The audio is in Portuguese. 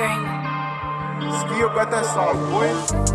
dream. Skill got that soft boy.